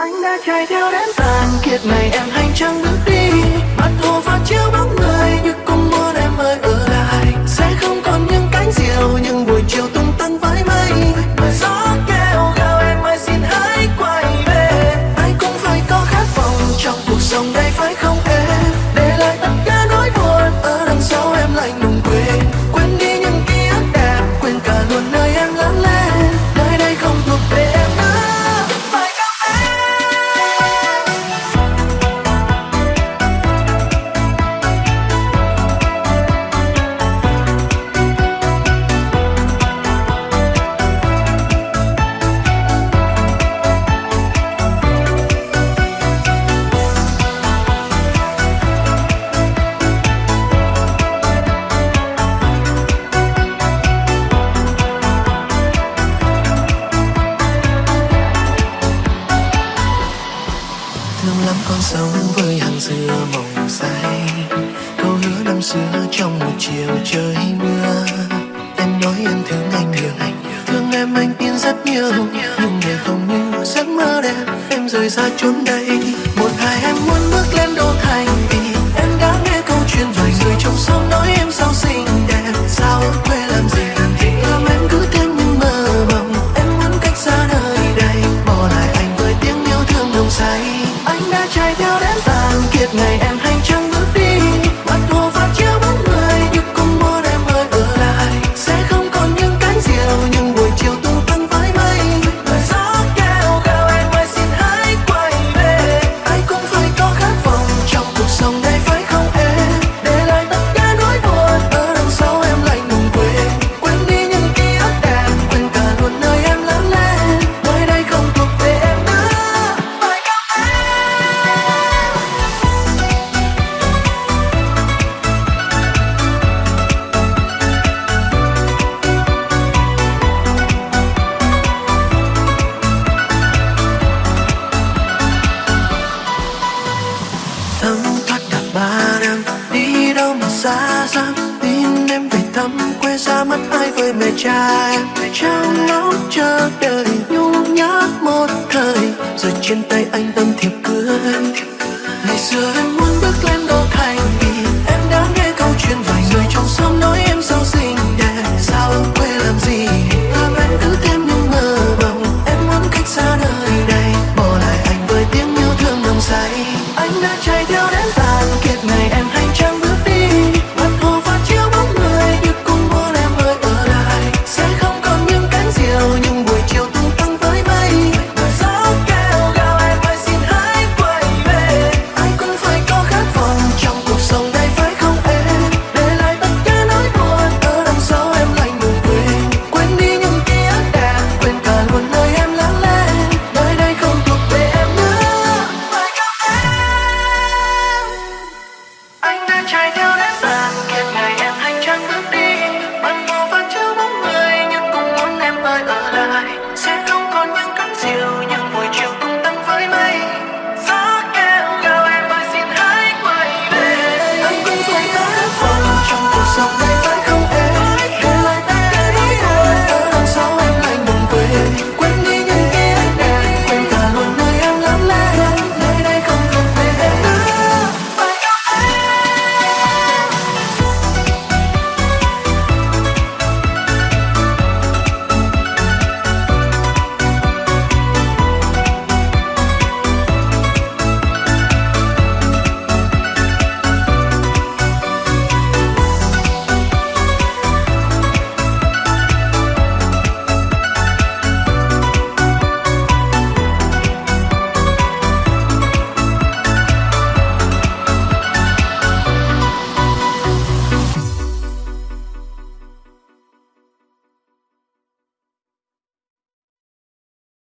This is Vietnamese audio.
anh đã chạy theo đến tàn kiệt này em anh chẳng bước đi năm con sống với hàng dừa mộng say. Câu hứa năm xưa trong một chiều trời mưa. Em nói em thương anh nhiều, thương em anh tin rất nhiều. Nhưng để không như giấc mơ đẹp, em rời xa chốn đây. Một ngày em muốn bước lên đô thành vì em đã nghe câu chuyện vài người trong xóm nói em sao xinh đẹp. Sao? yêu đến tàn kiệt ngày em xa mắt ai với mẹ cha. Trong ngóng chờ đợi nhung nhớ một thời, Rồi trên tay anh tâm thiệp cưới Ngày xưa em muốn bước lên đô thành vì Em đã nghe câu chuyện vài người trong xóm nói em sao xinh đẹp. Sao ở quê làm gì? Làm em cứ thêm những mơ mộng. Em muốn cách xa nơi đây, Bỏ lại anh với tiếng yêu thương nồng say. Anh đã chạy theo đây